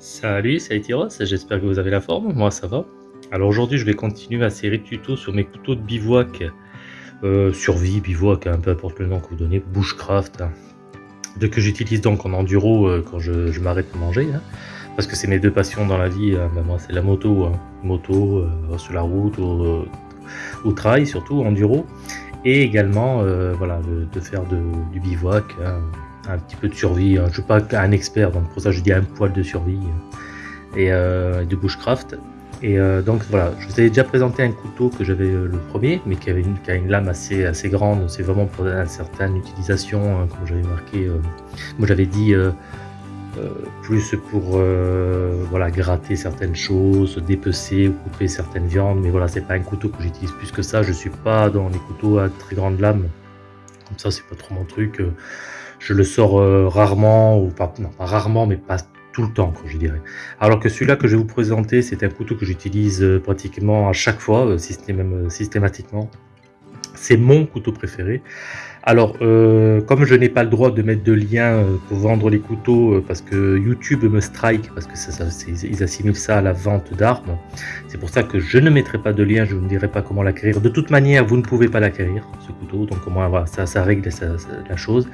Salut, c'est Aitiros, j'espère que vous avez la forme, moi ça va. Alors aujourd'hui je vais continuer ma série de tutos sur mes couteaux de bivouac, euh, survie, bivouac, hein, peu importe le nom que vous donnez, bushcraft, hein, de que j'utilise donc en enduro euh, quand je, m'arrête de manger, hein. parce que c'est mes deux passions dans la vie, ben moi c'est la moto, moto euh, sur la route, au, au, trail surtout, enduro, et également voilà, de, faire du bivouac, un petit peu de survie. Hein. Je ne suis pas un expert, donc pour ça je dis un poil de survie et euh, de bushcraft. Et euh, donc voilà, je vous avais déjà présenté un couteau que j'avais euh, le premier, mais qui avait une, a une lame assez, assez grande. C'est vraiment pour une certaine utilisation, hein, comme j'avais marqué. moi j'avais dit plus pour voilà gratter certaines choses, dépecer ou couper certaines viandes. Mais voilà, c'est pas un couteau que j'utilise plus que ça. Je suis pas dans les couteaux à très grande lame. Comme ça, c'est pas trop mon truc je le sors euh, rarement, ou pas, non, pas rarement, mais pas tout le temps, je dirais. Alors que celui-là que je vais vous présenter, c'est un couteau que j'utilise euh, pratiquement à chaque fois, euh, systématiquement. C'est mon couteau préféré. Alors, euh, comme je n'ai pas le droit de mettre de lien euh, pour vendre les couteaux, euh, parce que YouTube me strike, parce que assimilent ça à la vente d'armes, c'est pour ça que je ne mettrai pas de lien, je ne dirai pas comment l'acquérir. De toute manière, vous ne pouvez pas l'acquérir, ce couteau, donc au moins, ça, ça règle la chose.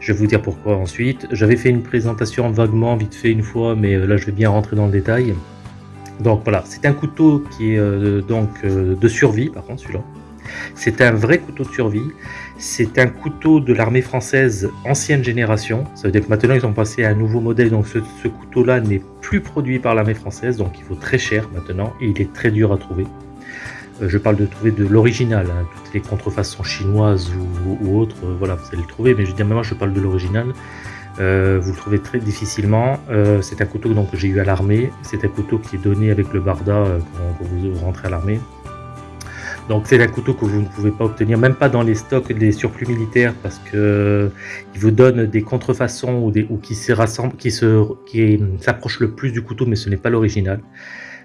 Je vais vous dire pourquoi ensuite. J'avais fait une présentation vaguement, vite fait une fois, mais là, je vais bien rentrer dans le détail. Donc voilà, c'est un couteau qui est donc de survie, par contre, celui-là. C'est un vrai couteau de survie. C'est un couteau de l'armée française ancienne génération. Ça veut dire que maintenant ils ont passé à un nouveau modèle. Donc ce, couteau-là n'est plus produit par l'armée française. Donc il vaut très cher maintenant et il est très dur à trouver. Euh, je parle de trouver de l'original. Hein. Toutes les contrefaçons chinoises ou, autres, euh, voilà, vous allez le trouver. Mais je dire, moi je parle de l'original. Euh, vous le trouvez très difficilement. c'est un couteau que j'ai eu à l'armée. C'est un couteau qui est donné avec le barda quand vous rentrez à l'armée. Donc c'est un couteau que vous ne pouvez pas obtenir, même pas dans les stocks des surplus militaires, parce que il vous donne des contrefaçons ou, des, ou qui se qui s'approchent le plus du couteau, mais ce n'est pas l'original.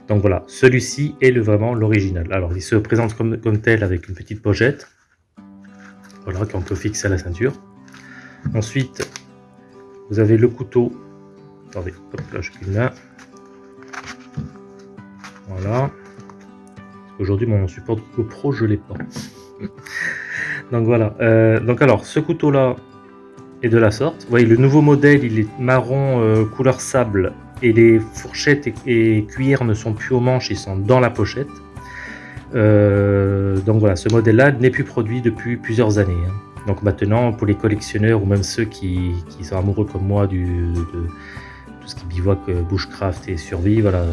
Donc voilà, celui-ci est le, vraiment l'original. Alors il se présente comme, tel avec une petite pochette, voilà, qu'on peut fixer à la ceinture. Ensuite, vous avez le couteau. Attendez, hop là, je une main. Voilà. Aujourd'hui, mon support GoPro, je l'ai pas. donc voilà. Euh, donc alors, ce couteau-là est de la sorte. Vous voyez, le nouveau modèle, il est marron euh, couleur sable et les fourchettes et, cuillères ne sont plus aux manches, ils sont dans la pochette. Euh, donc voilà, ce modèle-là n'est plus produit depuis plusieurs années. Hein. Donc maintenant, pour les collectionneurs ou même ceux qui, sont amoureux comme moi du, de, ce qui bivouac, bushcraft et survie, voilà,